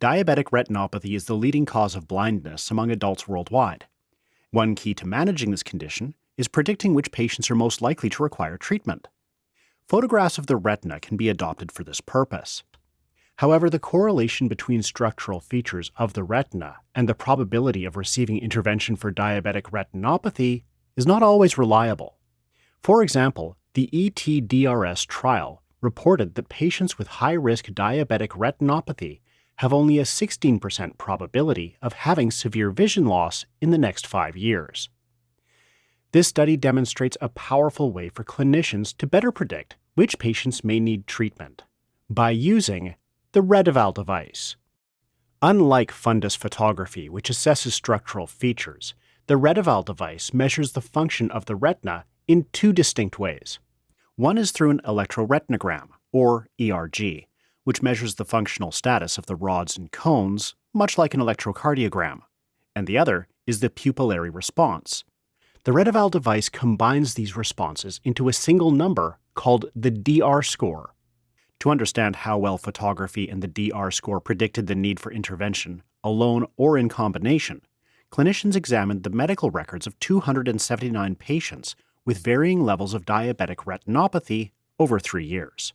diabetic retinopathy is the leading cause of blindness among adults worldwide. One key to managing this condition is predicting which patients are most likely to require treatment. Photographs of the retina can be adopted for this purpose. However, the correlation between structural features of the retina and the probability of receiving intervention for diabetic retinopathy is not always reliable. For example, the ETDRS trial reported that patients with high-risk diabetic retinopathy have only a 16% probability of having severe vision loss in the next five years. This study demonstrates a powerful way for clinicians to better predict which patients may need treatment by using the Reteval device. Unlike fundus photography, which assesses structural features, the Reteval device measures the function of the retina in two distinct ways. One is through an electroretinogram, or ERG, which measures the functional status of the rods and cones, much like an electrocardiogram, and the other is the pupillary response. The Reteval device combines these responses into a single number called the DR score, to understand how well photography and the DR score predicted the need for intervention, alone or in combination, clinicians examined the medical records of 279 patients with varying levels of diabetic retinopathy over three years.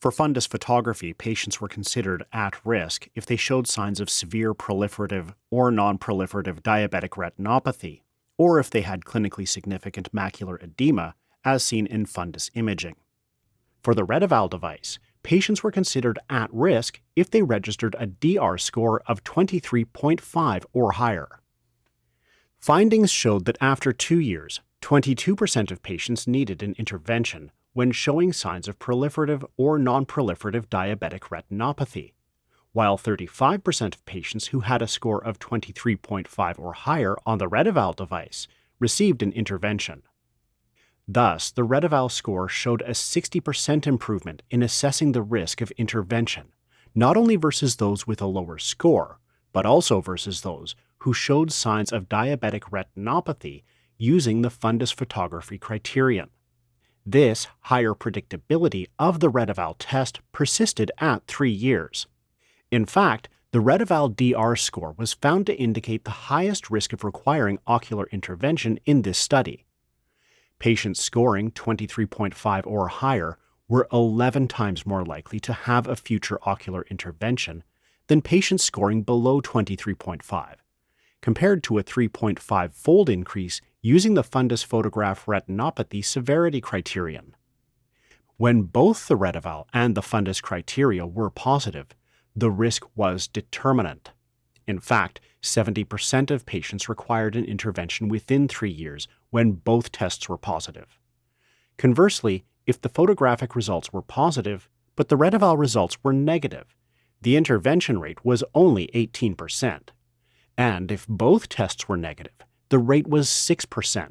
For fundus photography, patients were considered at risk if they showed signs of severe proliferative or non-proliferative diabetic retinopathy, or if they had clinically significant macular edema, as seen in fundus imaging. For the Reteval device, patients were considered at risk if they registered a DR score of 23.5 or higher. Findings showed that after two years, 22% of patients needed an intervention when showing signs of proliferative or non-proliferative diabetic retinopathy, while 35% of patients who had a score of 23.5 or higher on the Reteval device received an intervention. Thus, the Reteval score showed a 60% improvement in assessing the risk of intervention, not only versus those with a lower score, but also versus those who showed signs of diabetic retinopathy using the fundus photography criterion. This higher predictability of the Reteval test persisted at three years. In fact, the Reteval DR score was found to indicate the highest risk of requiring ocular intervention in this study, Patients scoring 23.5 or higher were 11 times more likely to have a future ocular intervention than patients scoring below 23.5, compared to a 3.5 fold increase using the fundus photograph retinopathy severity criterion. When both the Reteval and the fundus criteria were positive, the risk was determinant. In fact, 70% of patients required an intervention within three years when both tests were positive. Conversely, if the photographic results were positive, but the Reteval results were negative, the intervention rate was only 18%. And if both tests were negative, the rate was 6%.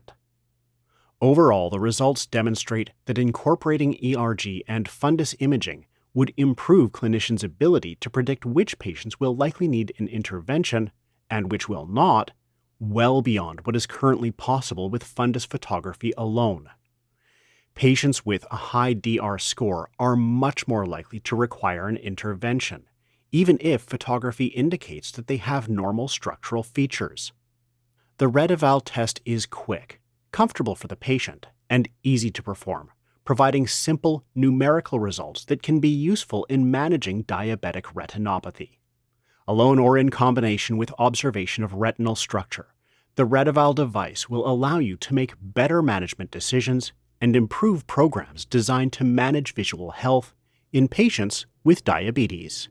Overall, the results demonstrate that incorporating ERG and fundus imaging would improve clinicians' ability to predict which patients will likely need an intervention and which will not, well beyond what is currently possible with fundus photography alone. Patients with a high DR score are much more likely to require an intervention, even if photography indicates that they have normal structural features. The Reteval test is quick, comfortable for the patient, and easy to perform, providing simple numerical results that can be useful in managing diabetic retinopathy. Alone or in combination with observation of retinal structure, the Reteval device will allow you to make better management decisions and improve programs designed to manage visual health in patients with diabetes.